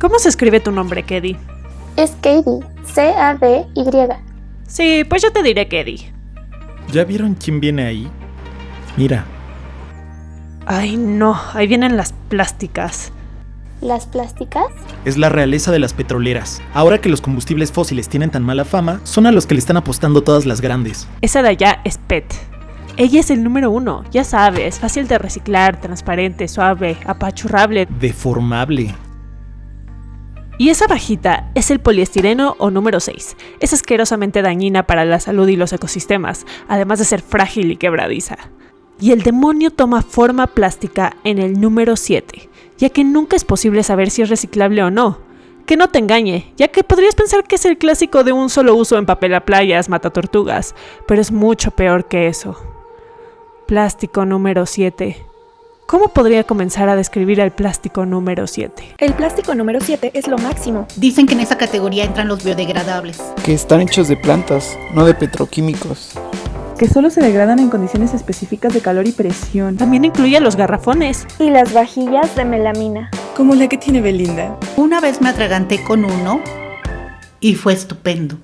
¿Cómo se escribe tu nombre, Kedi? Es Katie, C-A-D-Y. Sí, pues yo te diré Kedi. ¿Ya vieron quién viene ahí? Mira, Ay, no, ahí vienen las plásticas. ¿Las plásticas? es la realeza de las petroleras. Ahora que los combustibles fósiles tienen tan mala fama, son a los que le están apostando todas las grandes. Esa de allá es PET. Ella es el número uno, ya sabes, fácil de reciclar, transparente, suave, apachurrable. Deformable. Y esa bajita es el poliestireno o número 6. Es asquerosamente dañina para la salud y los ecosistemas, además de ser frágil y quebradiza. Y el demonio toma forma plástica en el número 7, ya que nunca es posible saber si es reciclable o no. Que no te engañe, ya que podrías pensar que es el clásico de un solo uso en papel a playas, mata tortugas, pero es mucho peor que eso. Plástico número 7. ¿Cómo podría comenzar a describir el plástico número 7? El plástico número 7 es lo máximo. Dicen que en esa categoría entran los biodegradables. que están hechos de plantas, no de petroquímicos. que solo se degradan en condiciones específicas de calor y presión, También incluye los garrafones. Y las vajillas de melamina. como la que tiene Belinda. Una vez me atraganté con uno y fue estupendo.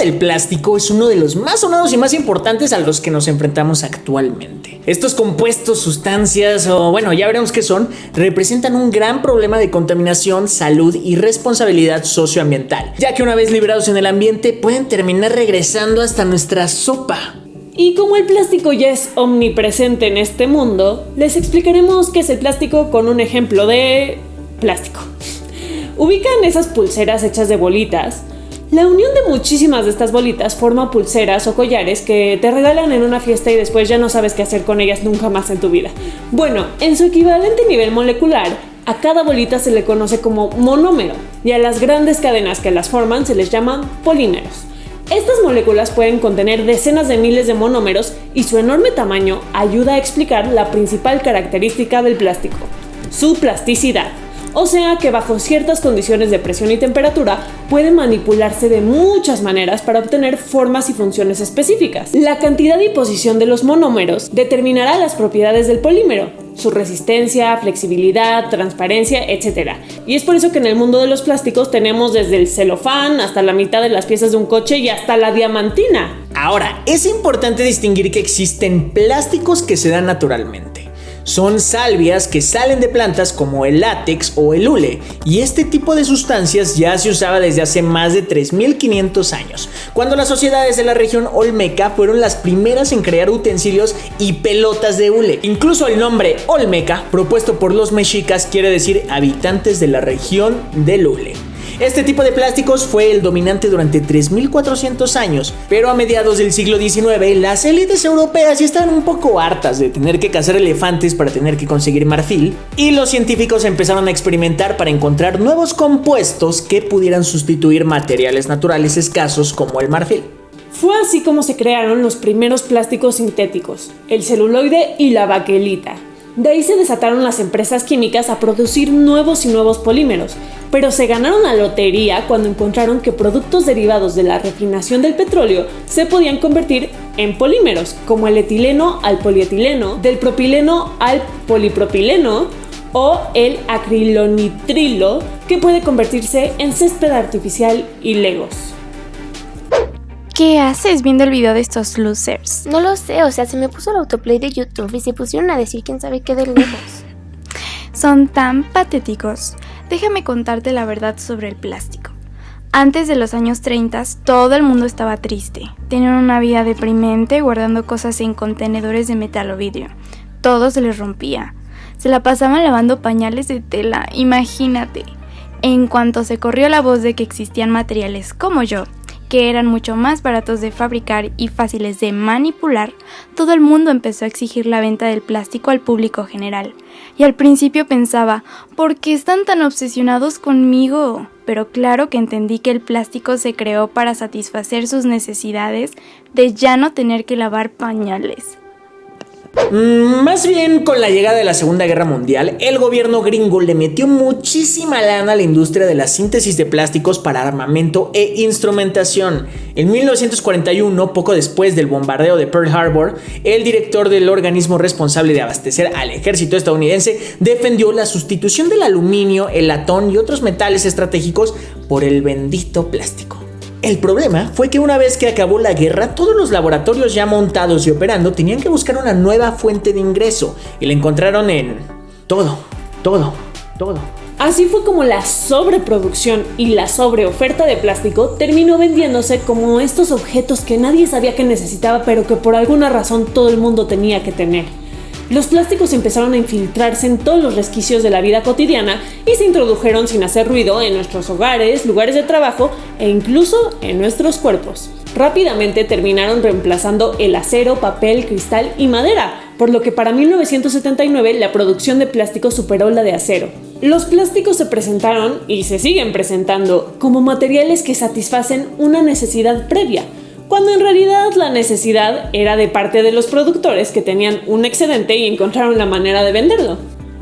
Del plástico es uno de los más sonados y más importantes a los que nos enfrentamos actualmente. Estos compuestos, sustancias o bueno, ya veremos qué son, representan un gran problema de contaminación, salud y responsabilidad socioambiental, ya que una vez liberados en el ambiente pueden terminar regresando hasta nuestra sopa. Y como el plástico ya es omnipresente en este mundo, les explicaremos qué es el plástico con un ejemplo de plástico. Ubican esas pulseras hechas de bolitas. La unión de muchísimas de estas bolitas forma pulseras o collares que te regalan en una fiesta y después ya no sabes qué hacer con ellas nunca más en tu vida. Bueno, en su equivalente nivel molecular, a cada bolita se le conoce como monómero y a las grandes cadenas que las forman se les llaman polímeros. Estas moléculas pueden contener decenas de miles de monómeros y su enorme tamaño ayuda a explicar la principal característica del plástico, su plasticidad. O sea que bajo ciertas condiciones de presión y temperatura puede manipularse de muchas maneras para obtener formas y funciones específicas. La cantidad y posición de los monómeros determinará las propiedades del polímero, su resistencia, flexibilidad, transparencia, etc. Y es por eso que en el mundo de los plásticos tenemos desde el celofán hasta la mitad de las piezas de un coche y hasta la diamantina. Ahora, es importante distinguir que existen plásticos que se dan naturalmente. Son salvias que salen de plantas como el látex o el hule, y este tipo de sustancias ya se usaba desde hace más de 3500 años, cuando las sociedades de la región olmeca fueron las primeras en crear utensilios y pelotas de hule. Incluso el nombre olmeca, propuesto por los mexicas, quiere decir habitantes de la región del hule. Este tipo de plásticos fue el dominante durante 3400 años, pero a mediados del siglo XIX las élites europeas ya estaban un poco hartas de tener que cazar elefantes para tener que conseguir marfil, y los científicos empezaron a experimentar para encontrar nuevos compuestos que pudieran sustituir materiales naturales escasos como el marfil. Fue así como se crearon los primeros plásticos sintéticos, el celuloide y la baquelita. De ahí se desataron las empresas químicas a producir nuevos y nuevos polímeros, pero se ganaron la lotería cuando encontraron que productos derivados de la refinación del petróleo se podían convertir en polímeros, como el etileno al polietileno, del propileno al polipropileno o el acrilonitrilo, que puede convertirse en césped artificial y legos. ¿Qué haces viendo el video de estos losers? No lo sé, o sea, se me puso el autoplay de YouTube y se pusieron a decir quién sabe qué de lejos. Son tan patéticos. Déjame contarte la verdad sobre el plástico. Antes de los años 30, todo el mundo estaba triste. Tenían una vida deprimente guardando cosas en contenedores de metal o vidrio. Todo se les rompía. Se la pasaban lavando pañales de tela, imagínate. En cuanto se corrió la voz de que existían materiales como yo, que eran mucho más baratos de fabricar y fáciles de manipular, todo el mundo empezó a exigir la venta del plástico al público general. Y al principio pensaba, ¿por qué están tan obsesionados conmigo? Pero claro que entendí que el plástico se creó para satisfacer sus necesidades de ya no tener que lavar pañales. Mm, más bien con la llegada de la Segunda Guerra Mundial, el gobierno gringo le metió muchísima lana a la industria de la síntesis de plásticos para armamento e instrumentación. En 1941, poco después del bombardeo de Pearl Harbor, el director del organismo responsable de abastecer al ejército estadounidense defendió la sustitución del aluminio, el latón y otros metales estratégicos por el bendito plástico. El problema fue que una vez que acabó la guerra, todos los laboratorios ya montados y operando tenían que buscar una nueva fuente de ingreso y la encontraron en todo, todo, todo. Así fue como la sobreproducción y la sobreoferta de plástico terminó vendiéndose como estos objetos que nadie sabía que necesitaba pero que por alguna razón todo el mundo tenía que tener. Los plásticos empezaron a infiltrarse en todos los resquicios de la vida cotidiana y se introdujeron sin hacer ruido en nuestros hogares, lugares de trabajo e incluso en nuestros cuerpos. Rápidamente terminaron reemplazando el acero, papel, cristal y madera, por lo que para 1979 la producción de plástico superó la de acero. Los plásticos se presentaron y se siguen presentando como materiales que satisfacen una necesidad previa, cuando en realidad la necesidad era de parte de los productores que tenían un excedente y encontraron la manera de venderlo.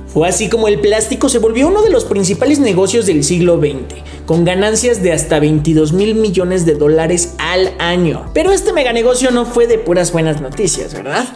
Fue así como el plástico se volvió uno de los principales negocios del siglo XX, con ganancias de hasta 22 mil millones de dólares al año. Pero este meganegocio no fue de puras buenas noticias, ¿verdad?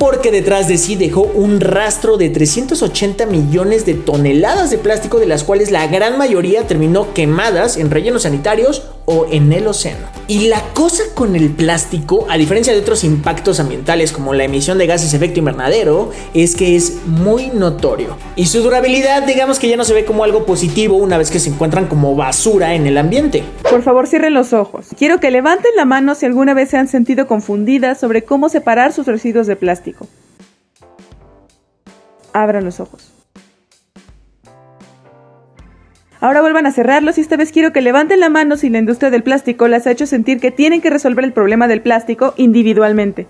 porque detrás de sí dejó un rastro de 380 millones de toneladas de plástico, de las cuales la gran mayoría terminó quemadas en rellenos sanitarios en el océano. Y la cosa con el plástico, a diferencia de otros impactos ambientales como la emisión de gases de efecto invernadero, es que es muy notorio. Y su durabilidad, digamos que ya no se ve como algo positivo una vez que se encuentran como basura en el ambiente. Por favor, cierren los ojos. Quiero que levanten la mano si alguna vez se han sentido confundidas sobre cómo separar sus residuos de plástico. Abran los ojos. Ahora vuelvan a cerrarlos y esta vez quiero que levanten la mano si la industria del plástico las ha hecho sentir que tienen que resolver el problema del plástico individualmente.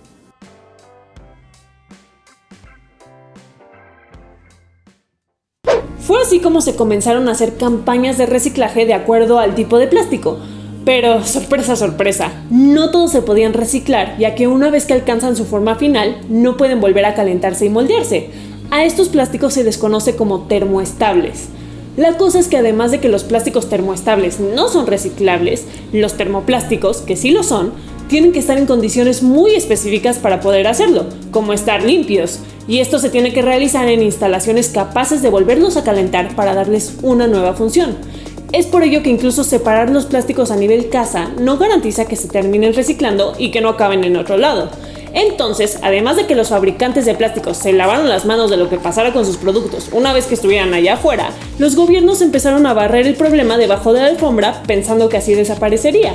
Fue así como se comenzaron a hacer campañas de reciclaje de acuerdo al tipo de plástico. Pero, sorpresa, sorpresa, no todos se podían reciclar, ya que una vez que alcanzan su forma final, no pueden volver a calentarse y moldearse. A estos plásticos se les conoce como termoestables. La cosa es que además de que los plásticos termoestables no son reciclables, los termoplásticos, que sí lo son, tienen que estar en condiciones muy específicas para poder hacerlo, como estar limpios, y esto se tiene que realizar en instalaciones capaces de volverlos a calentar para darles una nueva función. Es por ello que incluso separar los plásticos a nivel casa no garantiza que se terminen reciclando y que no acaben en otro lado. Entonces, además de que los fabricantes de plásticos se lavaron las manos de lo que pasara con sus productos una vez que estuvieran allá afuera, los gobiernos empezaron a barrer el problema debajo de la alfombra pensando que así desaparecería.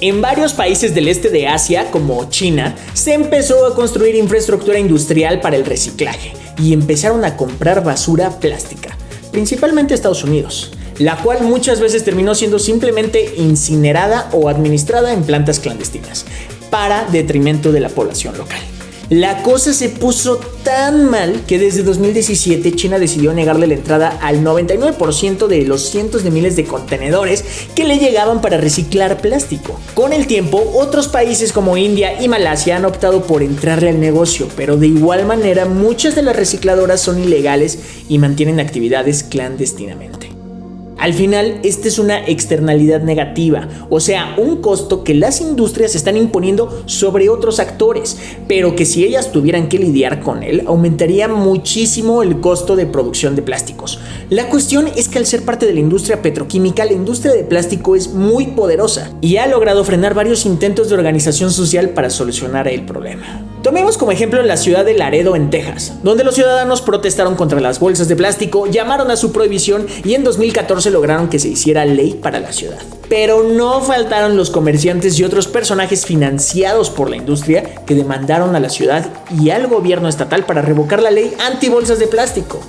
En varios países del este de Asia, como China, se empezó a construir infraestructura industrial para el reciclaje y empezaron a comprar basura plástica, principalmente Estados Unidos, la cual muchas veces terminó siendo simplemente incinerada o administrada en plantas clandestinas para detrimento de la población local. La cosa se puso tan mal que desde 2017 China decidió negarle la entrada al 99% de los cientos de miles de contenedores que le llegaban para reciclar plástico. Con el tiempo, otros países como India y Malasia han optado por entrarle al negocio, pero de igual manera muchas de las recicladoras son ilegales y mantienen actividades clandestinamente. Al final, esta es una externalidad negativa, o sea, un costo que las industrias están imponiendo sobre otros actores, pero que si ellas tuvieran que lidiar con él, aumentaría muchísimo el costo de producción de plásticos. La cuestión es que al ser parte de la industria petroquímica, la industria de plástico es muy poderosa y ha logrado frenar varios intentos de organización social para solucionar el problema. Tomemos como ejemplo la ciudad de Laredo en Texas, donde los ciudadanos protestaron contra las bolsas de plástico, llamaron a su prohibición y en 2014 lograron que se hiciera ley para la ciudad. Pero no faltaron los comerciantes y otros personajes financiados por la industria que demandaron a la ciudad y al gobierno estatal para revocar la ley anti bolsas de plástico.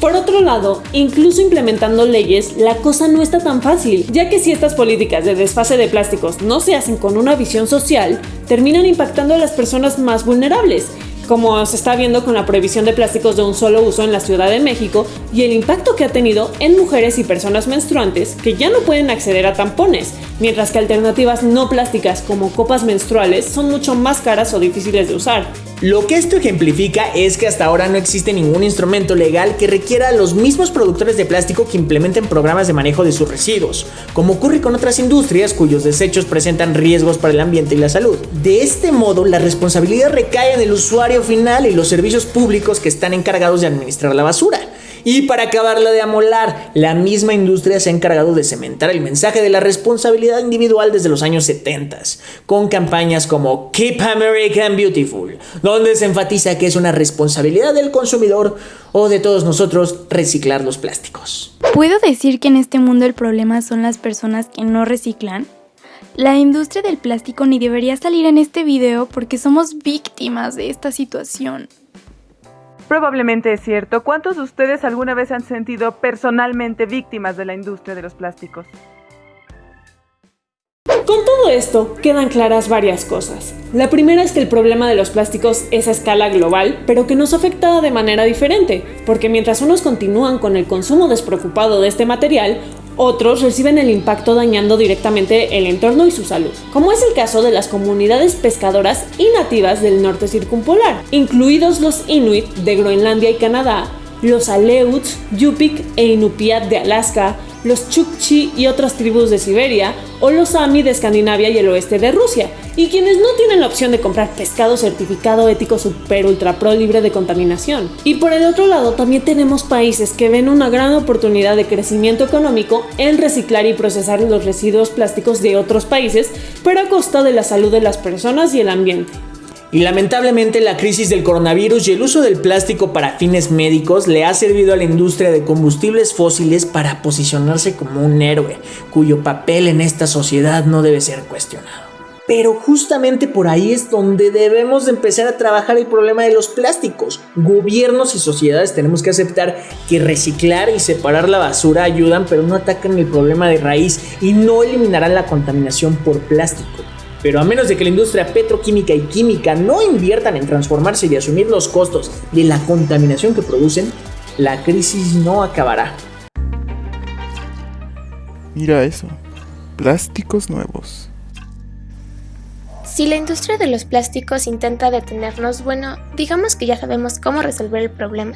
Por otro lado, incluso implementando leyes, la cosa no está tan fácil, ya que si estas políticas de desfase de plásticos no se hacen con una visión social, terminan impactando a las personas más vulnerables, como se está viendo con la prohibición de plásticos de un solo uso en la Ciudad de México y el impacto que ha tenido en mujeres y personas menstruantes que ya no pueden acceder a tampones, mientras que alternativas no plásticas como copas menstruales son mucho más caras o difíciles de usar. Lo que esto ejemplifica es que hasta ahora no existe ningún instrumento legal que requiera a los mismos productores de plástico que implementen programas de manejo de sus residuos, como ocurre con otras industrias cuyos desechos presentan riesgos para el ambiente y la salud. De este modo, la responsabilidad recae en el usuario final y los servicios públicos que están encargados de administrar la basura. Y para acabarla de amolar, la misma industria se ha encargado de cementar el mensaje de la responsabilidad individual desde los años 70, con campañas como Keep American Beautiful, donde se enfatiza que es una responsabilidad del consumidor o de todos nosotros reciclar los plásticos. ¿Puedo decir que en este mundo el problema son las personas que no reciclan? La industria del plástico ni debería salir en este video porque somos víctimas de esta situación. Probablemente es cierto. ¿Cuántos de ustedes alguna vez han sentido personalmente víctimas de la industria de los plásticos? Con todo esto, quedan claras varias cosas. La primera es que el problema de los plásticos es a escala global, pero que nos afecta de manera diferente, porque mientras unos continúan con el consumo despreocupado de este material, otros reciben el impacto dañando directamente el entorno y su salud, como es el caso de las comunidades pescadoras y nativas del norte circumpolar, incluidos los Inuit de Groenlandia y Canadá, los Aleuts, Yupik e Inupiat de Alaska, los Chukchi y otras tribus de Siberia, o los Sami de Escandinavia y el oeste de Rusia, y quienes no tienen la opción de comprar pescado certificado ético super ultra pro libre de contaminación. Y por el otro lado también tenemos países que ven una gran oportunidad de crecimiento económico en reciclar y procesar los residuos plásticos de otros países, pero a costa de la salud de las personas y el ambiente. Y lamentablemente la crisis del coronavirus y el uso del plástico para fines médicos le ha servido a la industria de combustibles fósiles para posicionarse como un héroe, cuyo papel en esta sociedad no debe ser cuestionado. Pero justamente por ahí es donde debemos de empezar a trabajar el problema de los plásticos. Gobiernos y sociedades tenemos que aceptar que reciclar y separar la basura ayudan, pero no atacan el problema de raíz y no eliminarán la contaminación por plástico. Pero a menos de que la industria petroquímica y química no inviertan en transformarse y asumir los costos de la contaminación que producen, la crisis no acabará. Mira eso. Plásticos nuevos. Si la industria de los plásticos intenta detenernos, bueno, digamos que ya sabemos cómo resolver el problema.